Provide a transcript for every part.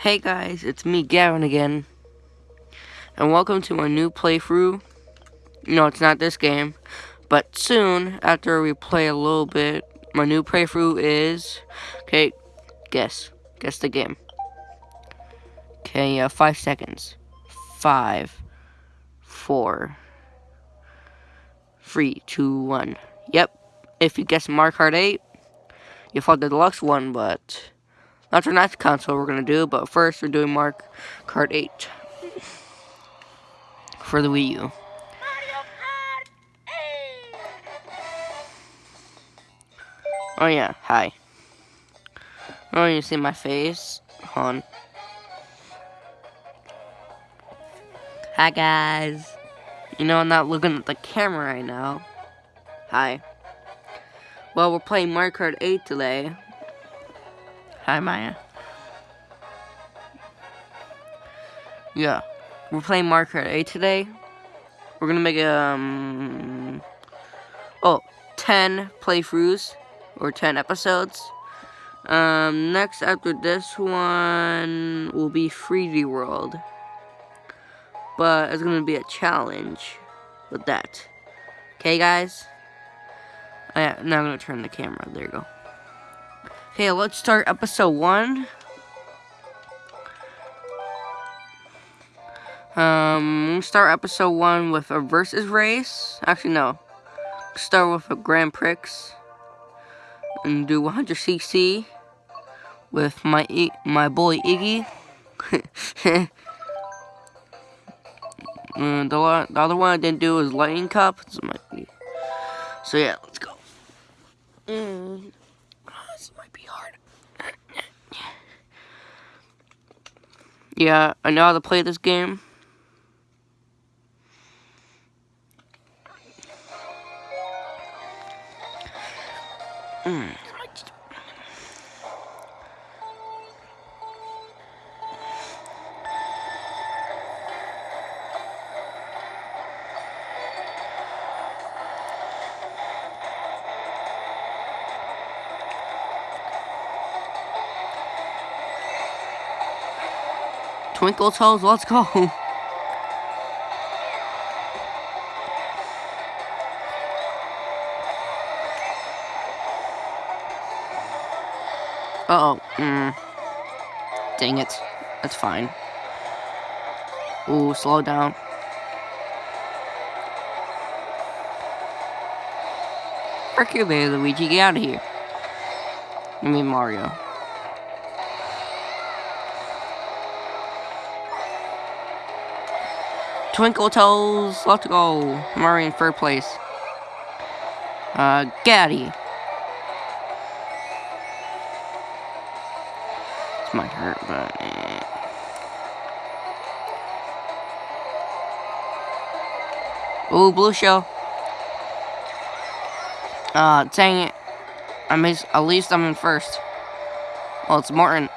Hey guys, it's me Gavin again. And welcome to my new playthrough. No, it's not this game. But soon, after we play a little bit, my new playthrough is... Okay, guess. Guess the game. Okay, uh, five seconds. Five, four, three, two, one. Yep. If you guess Mario Kart 8, you fought the deluxe one, but that's our next console we're gonna do. But first, we're doing Mario Kart 8 for the Wii U. Oh yeah, hi. Oh, you see my face? On. Hi guys. You know I'm not looking at the camera right now. Hi. Well, we're playing Mario Kart 8 today. Hi, Maya. Yeah, we're playing Mario Kart 8 today. We're gonna make um oh 10 playthroughs or 10 episodes. Um, next after this one will be 3D World, but it's gonna be a challenge with that. Okay, guys. Oh, yeah, now I'm gonna turn the camera. There you go. Okay, let's start episode one. Um, start episode one with a versus race. Actually, no. Start with a Grand Prix. And do 100cc with my my boy Iggy. the, the other one I didn't do is Lightning Cup. So yeah, let's go. Mm. This might be hard. Yeah, I know how to play this game. Mm. Twinkle Toes, let's go. Uh oh mm. Dang it. That's fine. Ooh, slow down. Frick you, Luigi, get out of here. I mean Mario. Twinkle Toes, let's go. I'm already in third place. Uh, Gaddy. This might hurt, but eh. Ooh, blue shell. Uh, dang it. I missed, at least I'm in first. Well, it's Morton.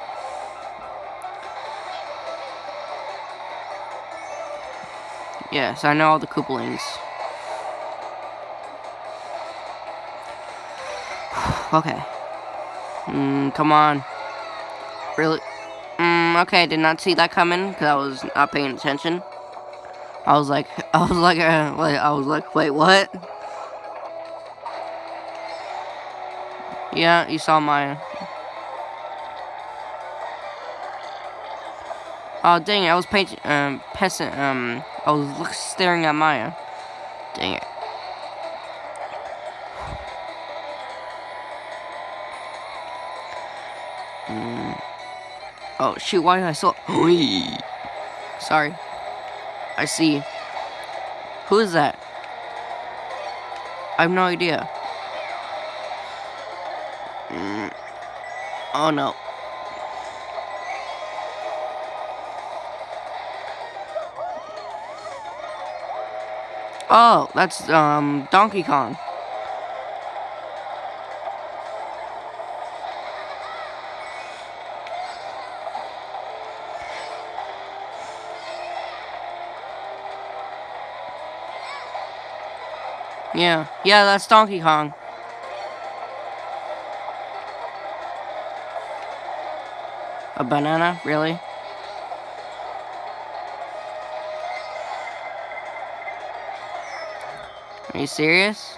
Yes, I know all the Koopalings. okay. Mm, come on. Really? Mm, okay, did not see that coming because I was not paying attention. I was like, I was like, uh, like, I was like, wait, what? Yeah, you saw my. Oh dang it! I was painting, um, peasant, um, I was staring at Maya. Dang it. Mm. Oh, shoot, why did I still... Sorry. I see. Who is that? I have no idea. Mm. Oh, no. Oh, that's, um, Donkey Kong. Yeah, yeah, that's Donkey Kong. A banana? Really? Are you serious?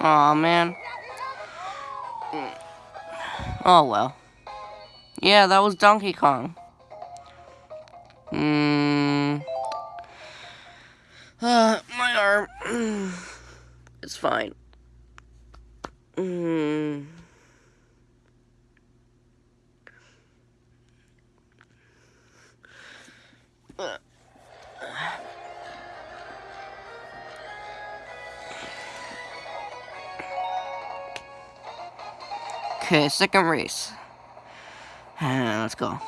Aw, man. Oh, well. Yeah, that was Donkey Kong. Hmm. Uh, my arm. it's fine. Okay, second race. let's go.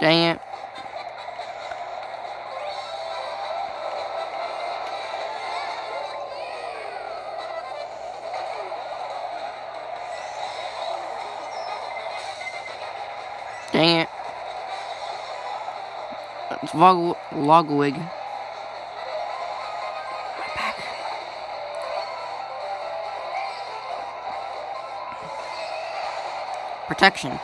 Dang it. Dang it. It's Log Logwig. Protection.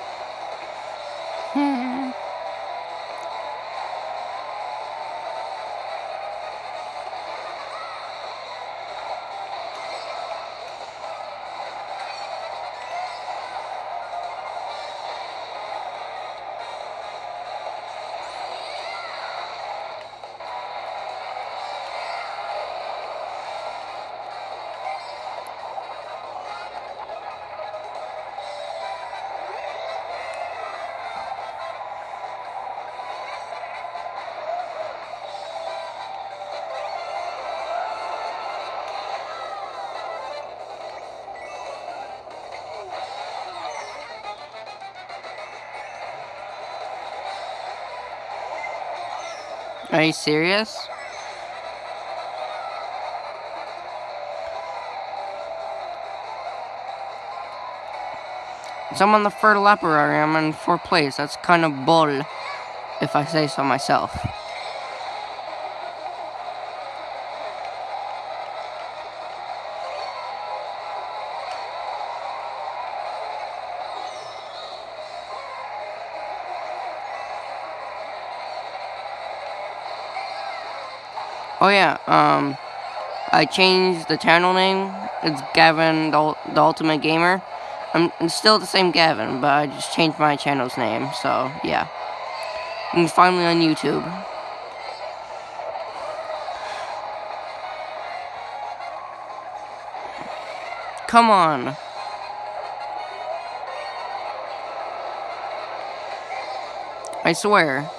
Are you serious? So I'm on the third lap already. I'm in fourth place. That's kind of bull, if I say so myself. Oh yeah, um, I changed the channel name. It's Gavin, the, the Ultimate Gamer. I'm, I'm, still the same Gavin, but I just changed my channel's name, so yeah. And finally on YouTube. Come on. I swear.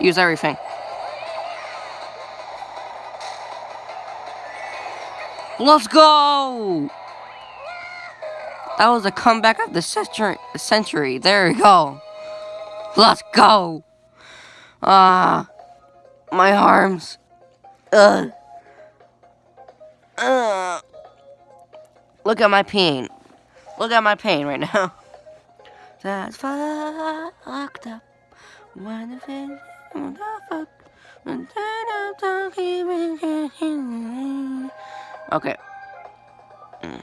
Use everything. Let's go! That was a comeback of the century. There we go. Let's go! Ah, my arms. Ugh. Ugh. Look at my pain. Look at my pain right now. That's fucked up. When the Okay. Mm.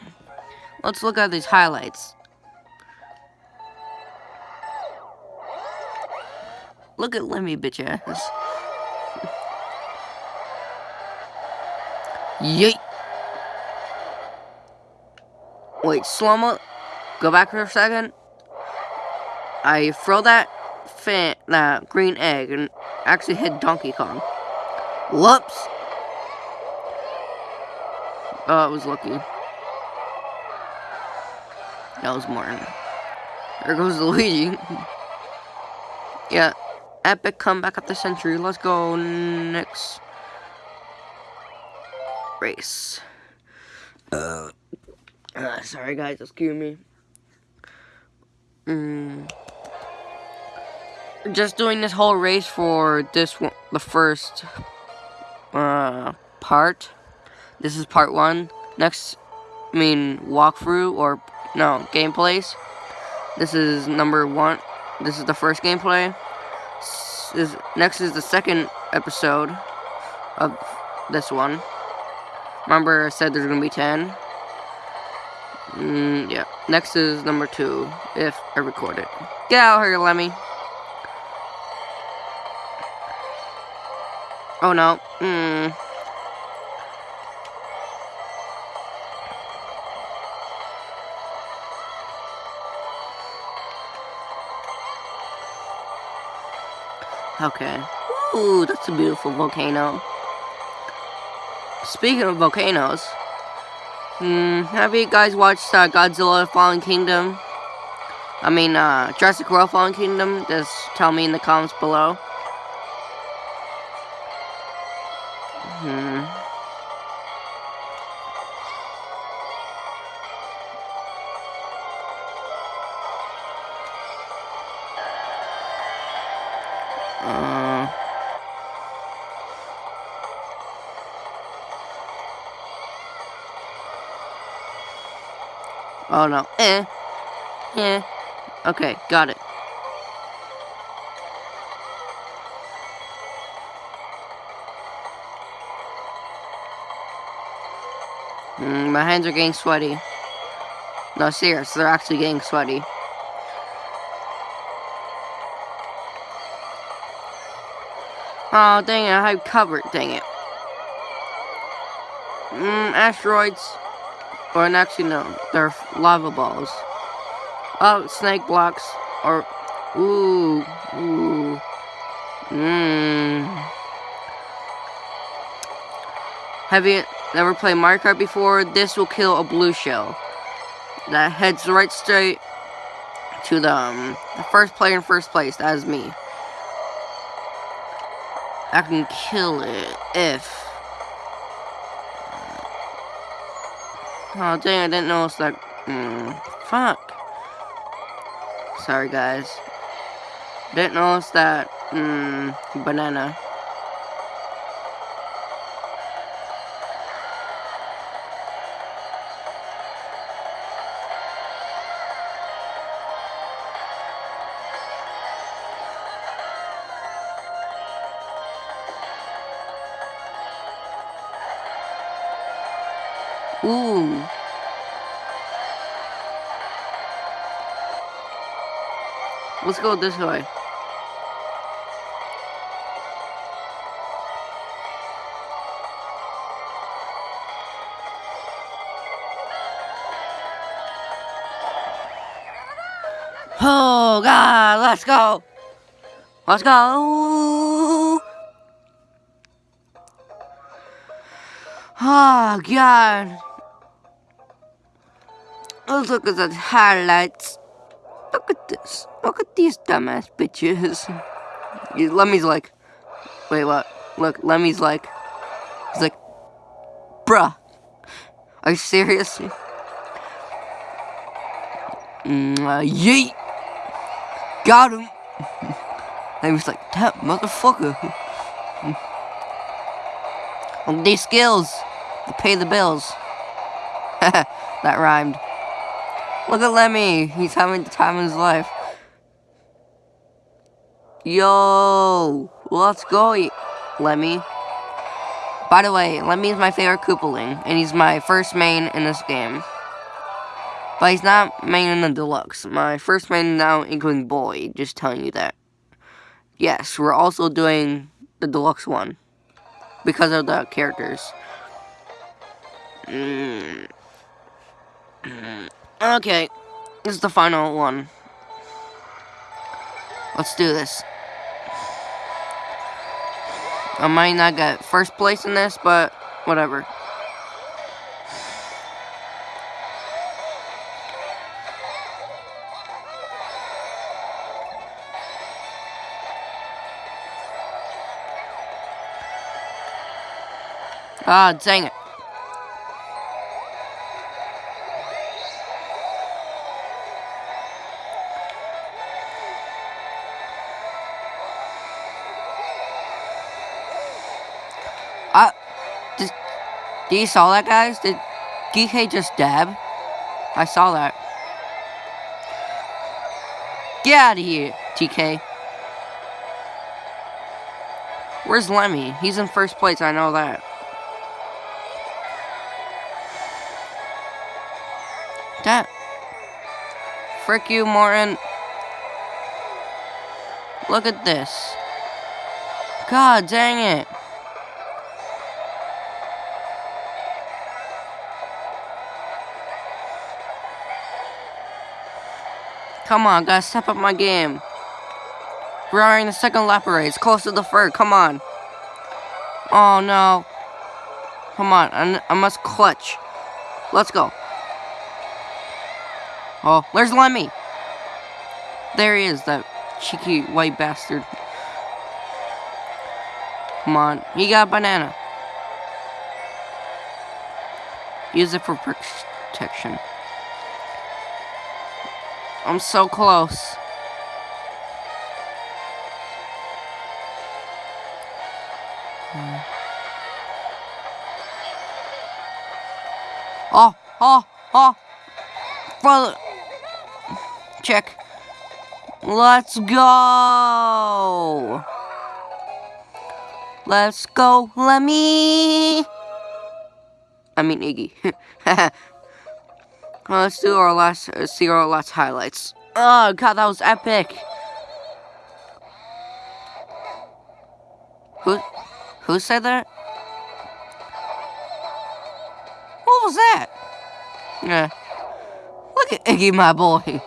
Let's look at these highlights. Look at Lemmy, bitch ass. Yeet. Wait, slow-mo. Go back for a second. I throw that fan, that green egg, and actually hit Donkey Kong. Whoops. Oh, it was lucky. That was Morton. There goes Luigi. yeah, epic comeback of the century. Let's go next race. Uh, uh sorry guys, excuse me. Mm. Just doing this whole race for this one, the first uh, part. This is part one. Next, I mean walkthrough or no gameplays. This is number one. This is the first gameplay. This, next is the second episode of this one. Remember, I said there's gonna be ten. Mm, yeah. Next is number two, if I record it. Get out here, Lemmy. Oh no. Hmm. Okay. Ooh, that's a beautiful volcano. Speaking of volcanoes, hmm, have you guys watched uh, Godzilla Fallen Kingdom? I mean, uh, Jurassic World Fallen Kingdom? Just tell me in the comments below. Hmm. No. Eh. Eh. Okay, got it. Mm, my hands are getting sweaty. No, serious, they're actually getting sweaty. Oh, dang it, I have covered, dang it. Mmm, asteroids. Or actually, no, they're lava balls. Oh, snake blocks. Or, ooh, ooh. Mmm. Have you never played Mario Kart before? This will kill a blue shell. That heads right straight to the, um, the first player in first place. That is me. I can kill it if... Oh, dang, I didn't know notice that. Mm, fuck. Sorry, guys. Didn't notice that. Mm, banana. Ooh. Let's go this way. Oh God, let's go. Let's go. Oh God. Look at the highlights. Look at this. Look at these dumbass bitches. Lemmy's like, wait, what? Look, Lemmy's like, he's like, bruh, are you serious? Mm, uh, yeet! Got him! Lemmy's like, that motherfucker. These skills, to pay the bills. that rhymed. Look at Lemmy. He's having the time of his life. Yo, let's go, Lemmy. By the way, Lemmy is my favorite Koopaling, and he's my first main in this game. But he's not main in the deluxe. My first main now, including Boy, just telling you that. Yes, we're also doing the deluxe one. Because of the characters. Mm. Okay, this is the final one. Let's do this. I might not get first place in this, but whatever. Ah, dang it. Did you saw that, guys? Did DK just dab? I saw that. Get out of here, DK. Where's Lemmy? He's in first place, I know that. That. Frick you, Morton. Look at this. God dang it. Come on, gotta step up my game. We're already in the second lap race, close to the third, come on. Oh no. Come on, I, I must clutch. Let's go. Oh, where's Lemmy? There he is, that cheeky white bastard. Come on, he got banana. Use it for protection. I'm so close. Hmm. Oh, oh, oh. Brother. Check. Let's go. Let's go, Lemmy. I mean, Iggy. let's do our last, uh, see our last highlights. Oh, God, that was epic. Who, who said that? What was that? Yeah. Look at Iggy, my boy.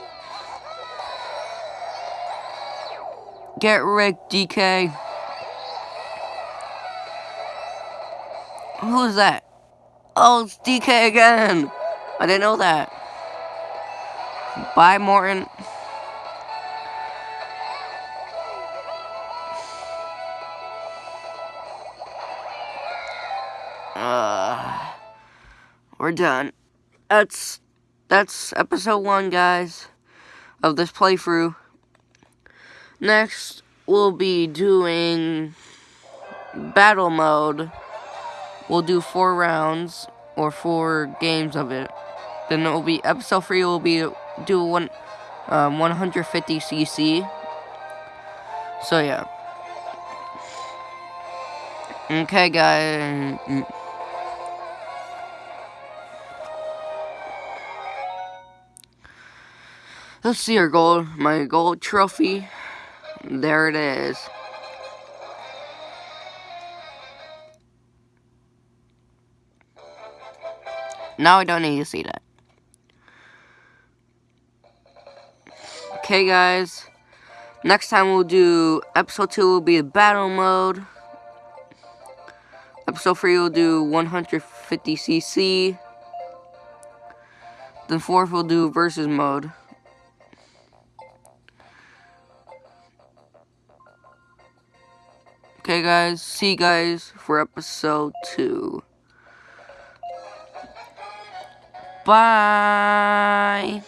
Get wrecked, DK. Who's that? Oh, it's DK again. I didn't know that. Bye, Morton. Uh, we're done. That's that's episode one, guys, of this playthrough. Next, we'll be doing battle mode. We'll do four rounds or four games of it. Then it will be episode three. Will be do one um, 150 cc. So yeah. Okay, guys. Let's see our gold, my gold trophy. There it is. Now I don't need to see that. Okay, guys. Next time we'll do episode 2 will be battle mode. Episode 3 will do 150cc. Then 4th we'll do versus mode. Okay, guys. See you guys for episode 2. Bye.